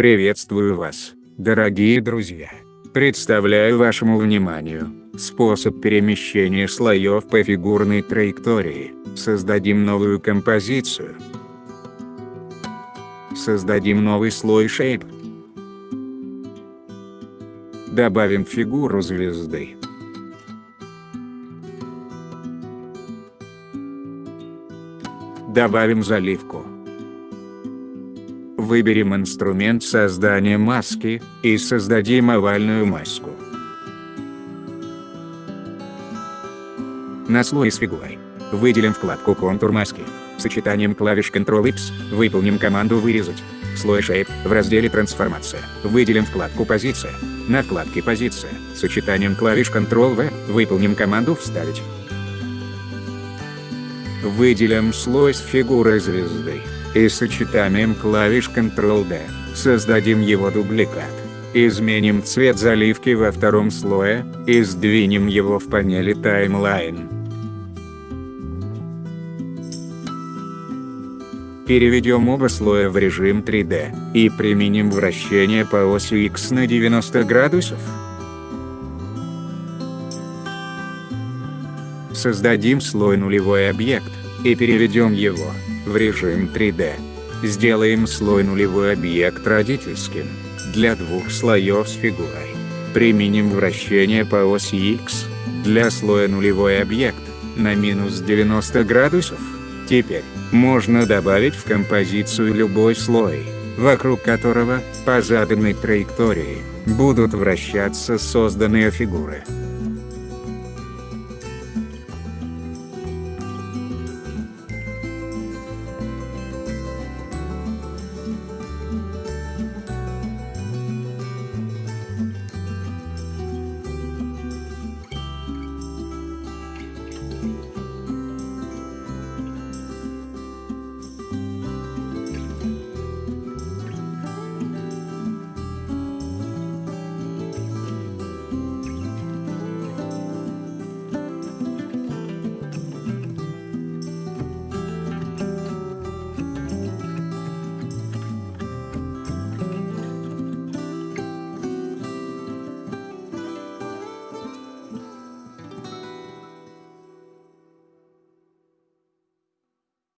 Приветствую вас, дорогие друзья. Представляю вашему вниманию способ перемещения слоев по фигурной траектории. Создадим новую композицию. Создадим новый слой Shape. Добавим фигуру звезды. Добавим заливку. Выберем инструмент создания маски, и создадим овальную маску. На слой с фигурой. Выделим вкладку «Контур маски». Сочетанием клавиш Ctrl-X выполним команду «Вырезать». Слой Shape в разделе «Трансформация» выделим вкладку «Позиция». На вкладке «Позиция» сочетанием клавиш Ctrl-V выполним команду «Вставить». Выделим слой с фигурой звезды и сочетанием клавиш Ctrl-D создадим его дубликат. Изменим цвет заливки во втором слое и сдвинем его в панели Timeline. Переведем оба слоя в режим 3D и применим вращение по оси X на 90 градусов. Создадим слой нулевой объект и переведем его в режим 3D. Сделаем слой нулевой объект родительским для двух слоев с фигурой. Применим вращение по оси X для слоя нулевой объект на минус 90 градусов. Теперь можно добавить в композицию любой слой, вокруг которого, по заданной траектории, будут вращаться созданные фигуры.